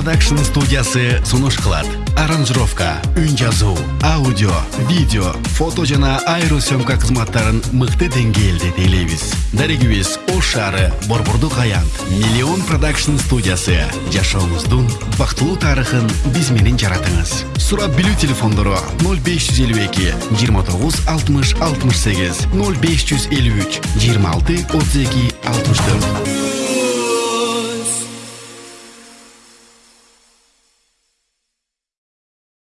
продакшн студиясы сунуш кылат аранжировка үн жазуу аудио видео фото жана аэросъемка кызматтарын мыкты деңгээлде тейлейбиз. Дарегибиз ош шаары борбордук аянт миллион продакшн студиясы. Жашооңуздун бактылуу тарыхын биз менен жаратыңыз. Сурап билүү телефондору ноль беш жүз элүү эки жыйырма тогуз алтымыш алтымыш сегиз ноль беш жүз элүү үч жыйырма алты отуз эки алтымыш төрт.